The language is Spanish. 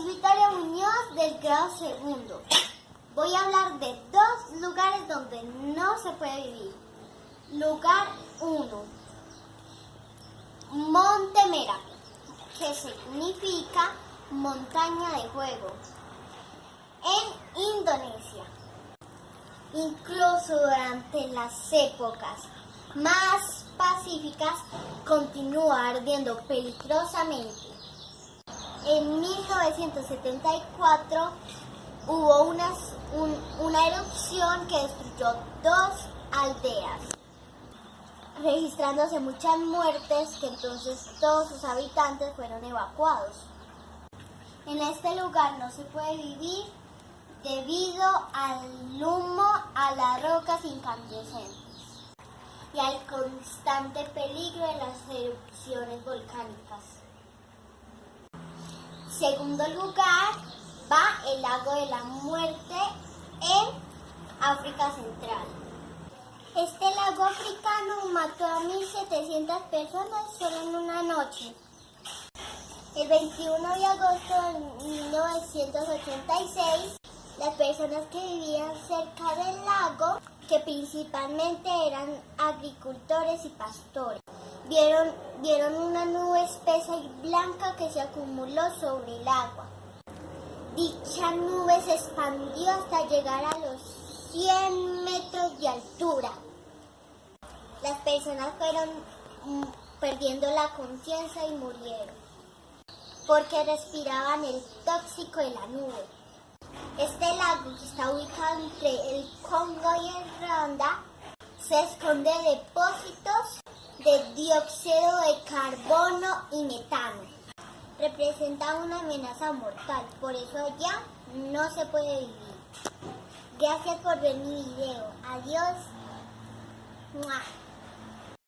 Soy Victoria Muñoz del grado segundo. Voy a hablar de dos lugares donde no se puede vivir. Lugar 1. Monte Mera, que significa montaña de fuego. En Indonesia. Incluso durante las épocas más pacíficas continúa ardiendo peligrosamente. En 1974 hubo una, erupción que destruyó dos aldeas, registrándose muchas muertes que entonces todos sus habitantes fueron evacuados. En este lugar no se puede vivir debido al humo, a las rocas incandescentes y al constante peligro de las erupciones volcánicas. Segundo lugar va el lago de la muerte en África Central. Este lago africano mató a 1.700 personas solo en una noche. El 21 de agosto de 1986, las personas que vivían cerca del lago, que principalmente eran agricultores y pastores, vieron, vieron una nube espesa y blanca que se acumuló sobre el agua. Dicha nube se expandió hasta llegar a los 100 metros de altura. Las personas fueron mm, perdiendo la conciencia y murieron porque respiraban el tóxico de la nube. Este lago que está ubicado entre el Congo y el Ronda se esconde depósitos de dióxido de carbono y metano. Representa una amenaza mortal, por eso allá no se puede vivir. Gracias por ver mi video. Adiós.